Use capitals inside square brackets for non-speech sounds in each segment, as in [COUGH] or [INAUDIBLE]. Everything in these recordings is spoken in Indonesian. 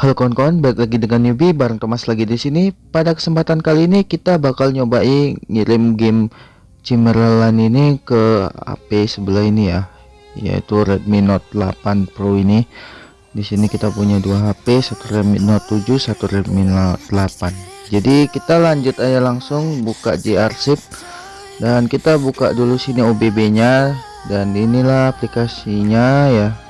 Halo kawan-kawan, balik lagi dengan newbie bareng Thomas lagi di sini. Pada kesempatan kali ini kita bakal nyobain ngirim game Cimerlan ini ke HP sebelah ini ya, yaitu Redmi Note 8 Pro ini. Di sini kita punya dua HP, satu Redmi Note 7, satu Redmi Note 8. Jadi kita lanjut aja langsung buka JArsip dan kita buka dulu sini OBB-nya dan inilah aplikasinya ya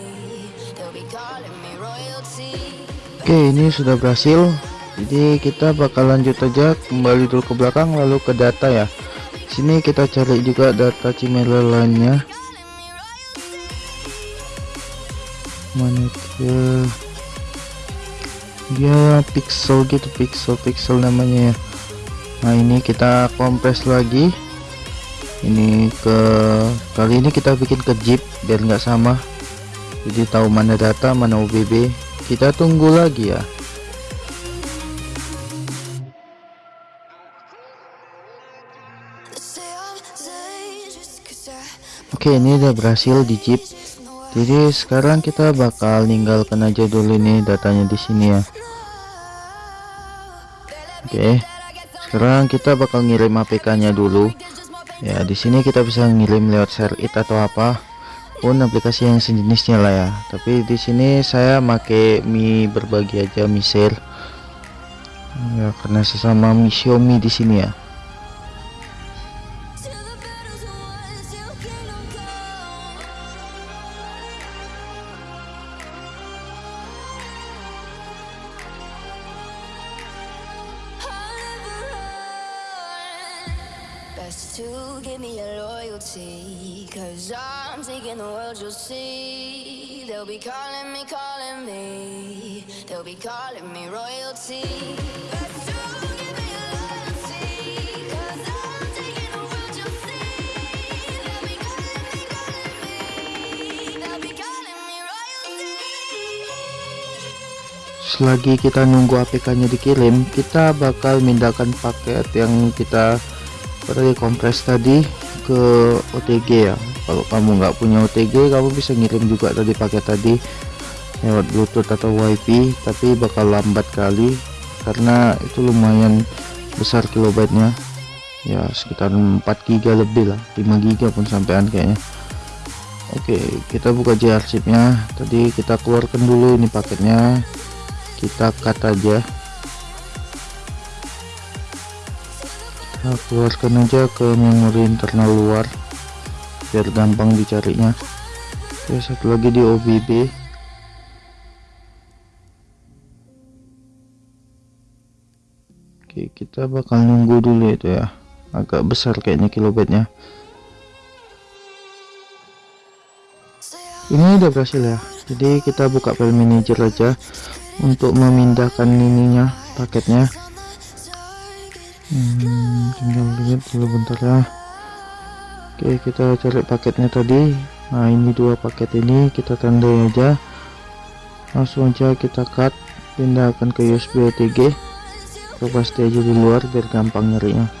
Oke ini sudah berhasil. Jadi kita bakal lanjut aja kembali dulu ke belakang lalu ke data ya. Sini kita cari juga data Cimela lainnya. Mana dia dia pixel gitu pixel pixel namanya ya. Nah ini kita kompres lagi. Ini ke kali ini kita bikin ke zip biar nggak sama jadi tahu mana data mana UBB kita tunggu lagi ya. Oke ini udah berhasil di chip jadi sekarang kita bakal ninggalkan aja dulu ini datanya di sini ya. Oke sekarang kita bakal ngirim APK nya dulu. Ya di sini kita bisa ngirim lewat share it atau apa pun aplikasi yang sejenisnya lah ya. Tapi di sini saya make Mi berbagi aja Mi share ya karena sesama Mi Xiaomi di sini ya to give me your loyalty Cause I'm taking the world you'll see. They'll be calling me, calling me. They'll be calling me royalty. Selagi kita nunggu APK nya dikirim kita bakal mindahkan paket yang kita pada kompres tadi ke OTG ya. Kalau kamu nggak punya OTG kamu bisa ngirim juga tadi pakai tadi lewat Bluetooth atau WiFi tapi bakal lambat kali karena itu lumayan besar kilobyte-nya. Ya sekitar 4 giga lebih lah 5 giga pun sampean kayaknya. Oke kita buka nya tadi kita keluarkan dulu ini paketnya. Kita cut aja keluarkan aja ke memori internal luar biar gampang dicarinya. Oke satu lagi di OBB oke kita bakal nunggu dulu itu ya. Agak besar kayaknya kilobyte-nya ini udah berhasil ya. Jadi kita buka file manager aja untuk memindahkan ininya paketnya hmm, tinggal lihat dulu bentar ya oke kita cari paketnya tadi. Nah ini dua paket ini kita tandai aja. Langsung aja kita cut pindahkan ke USB OTG kita pasti aja di luar biar gampang nyarinya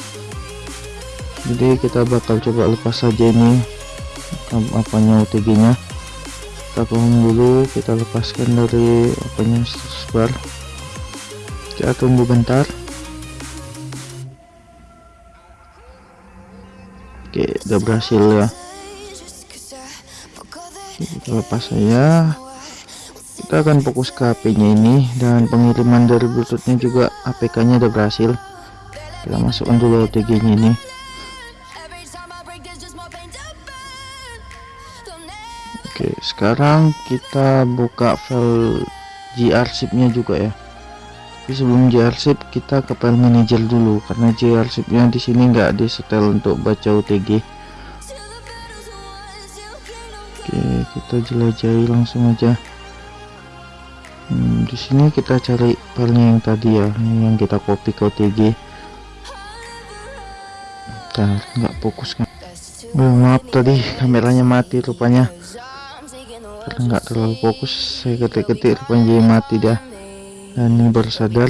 jadi kita bakal coba lepas saja ini apanya OTG nya kita tunggu dulu kita lepaskan dari apanya sebar. Kita tunggu bentar. Oke udah berhasil ya. Kita lepas saja. Kita akan fokus ke HP nya ini dan pengiriman dari bluetoothnya juga APK nya udah berhasil. Kita masukkan dulu OTG nya ini sekarang kita buka file grsip nya juga ya. Tapi sebelum grsip kita ke file manager dulu. Karena grsip nya di sini nggak disetel untuk baca OTG oke kita jelajahi langsung aja. Hmm, di sini kita cari filenya yang tadi ya yang kita copy ke OTG Bentar, nggak fokus kan? Oh, maaf tadi kameranya mati rupanya karena nggak terlalu fokus saya ketik-ketik rupanya jadi mati dah. Dan ini baru sadar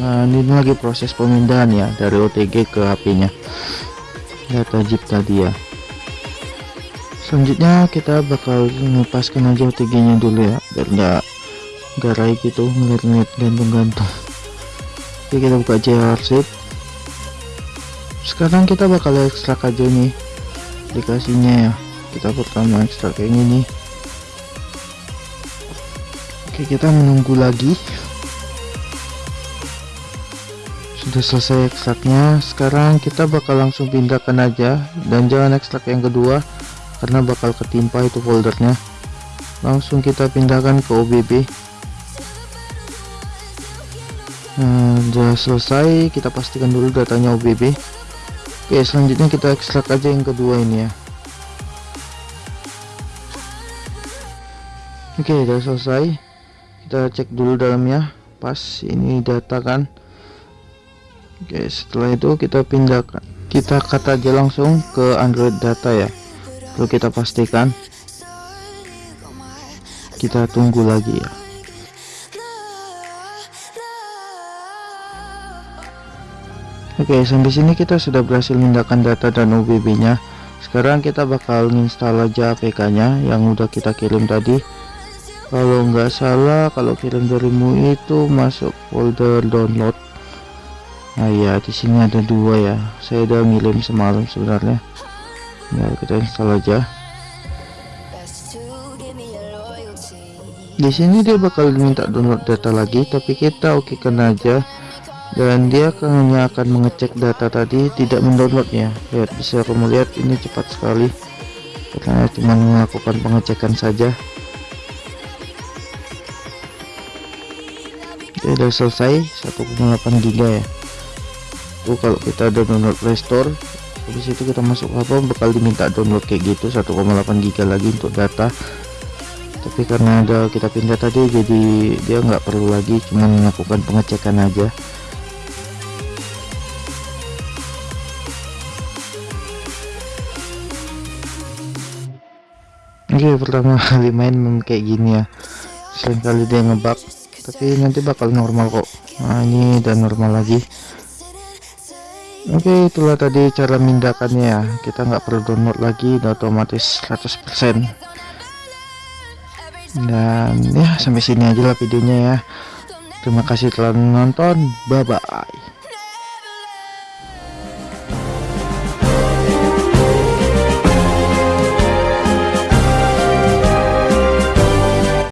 nah ini lagi proses pemindahan ya dari OTG ke HP nya data zip tadi ya. Selanjutnya kita bakal melepaskan aja OTG nya dulu ya biar nggak garai gitu ngeliat-ngeliat gantung-gantung oke kita buka JRZIP sekarang kita bakal ekstrak aja nih aplikasinya ya kita pertama ekstrak kayak gini oke kita menunggu lagi. Sudah selesai ekstraknya. Sekarang kita bakal langsung pindahkan aja. Dan jangan ekstrak yang kedua karena bakal ketimpa itu foldernya. Langsung kita pindahkan ke OBB nah sudah selesai. Kita pastikan dulu datanya OBB oke selanjutnya kita ekstrak aja yang kedua ini ya oke sudah selesai. Kita cek dulu dalamnya. Pas ini data kan. Oke setelah itu kita pindahkan kita kata aja langsung ke Android data ya. Lalu kita pastikan. Kita tunggu lagi ya. Oke sampai sini kita sudah berhasil memindahkan data dan OBB nya sekarang kita bakal install aja APK nya yang udah kita kirim tadi kalau nggak salah kalau kirim dari MUI itu masuk folder download. Nah ya di sini ada dua ya. Saya udah ngirim semalam sebenarnya. Ya kita install aja. Di sini dia bakal minta download data lagi tapi kita oke kan aja. Dan dia hanya akan mengecek data tadi tidak mendownloadnya. Lihat bisa kamu lihat ini cepat sekali. Karena cuma melakukan pengecekan saja Oke, sudah selesai. 1,8 giga ya. Tuh kalau kita ada download restore habis itu kita masuk apa bakal diminta download kayak gitu 1,8 giga lagi untuk data. Tapi karena ada kita pindah tadi jadi dia nggak perlu lagi cuma melakukan pengecekan aja. Oke pertama [LAUGHS] kali main kayak gini ya. Selain kali dia ngebug tapi nanti bakal normal kok. Nah ini udah normal lagi. Oke itulah tadi cara mindahkannya ya. Kita nggak perlu download lagi udah otomatis 100% dan ya sampai sini aja lah videonya ya. Terima kasih telah menonton bye bye